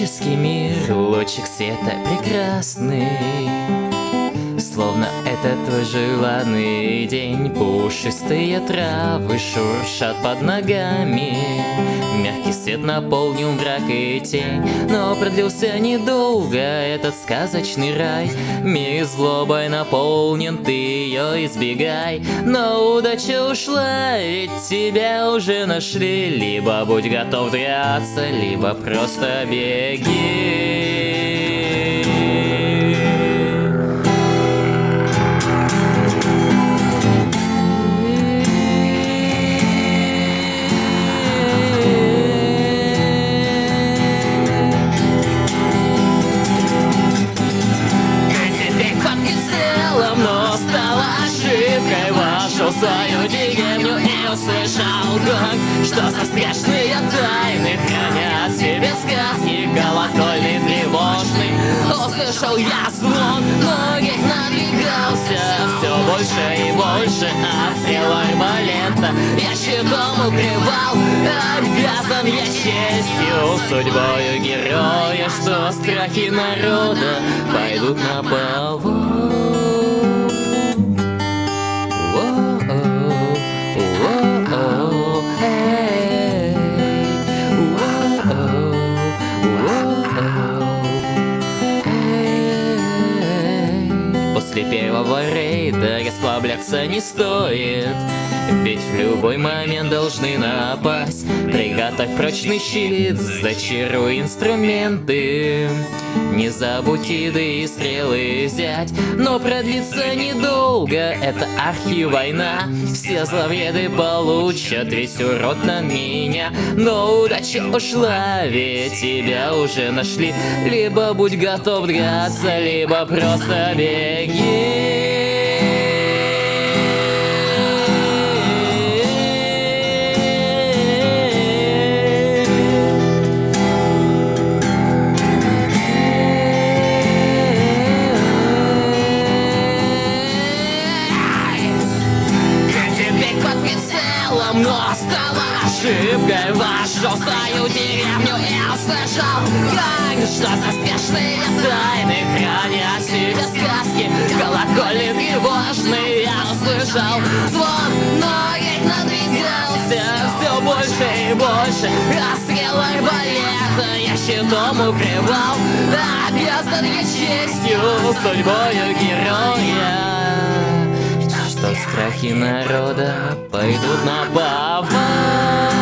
Магический мир, лучик света прекрасный Словно это твой желанный день. Пушистые травы шуршат под ногами Мягкий свет наполнил мрак и тень. Но продлился недолго этот сказочный рай. Мир злобой наполнен, ты ее избегай. Но удача ушла, ведь тебя уже нашли. Либо будь готов драться, либо просто беги услышал гонг Что за страшные тайны хранят себе сказки Колокольный тревожный. Услышал я звон, ноги надвигался Все больше и больше, а села арбалета Я щитом укрывал, обязан я честью Судьбою героя, что страхи народа Пойдут на повод vareda расслабляться не стоит. Ведь в любой момент должны напасть. Приготовь прочный щит, зачаруй инструменты. Не забудь еды и стрелы взять Но продлится недолго, это архи-война. Все зловреды получат весь урод на меня. Но удача ушла, ведь тебя уже нашли. Либо будь готов драться, либо просто беги ошибкой Вошел в свою деревню и услышал Как что за страшные тайны хранят себе сказки. Колокольный тревожный я услышал Звон, но я надвигался все больше и больше. Расстрел арбалета я щитом укрывал Обязан я честью судьбою героя страхи народа пойдут на повал.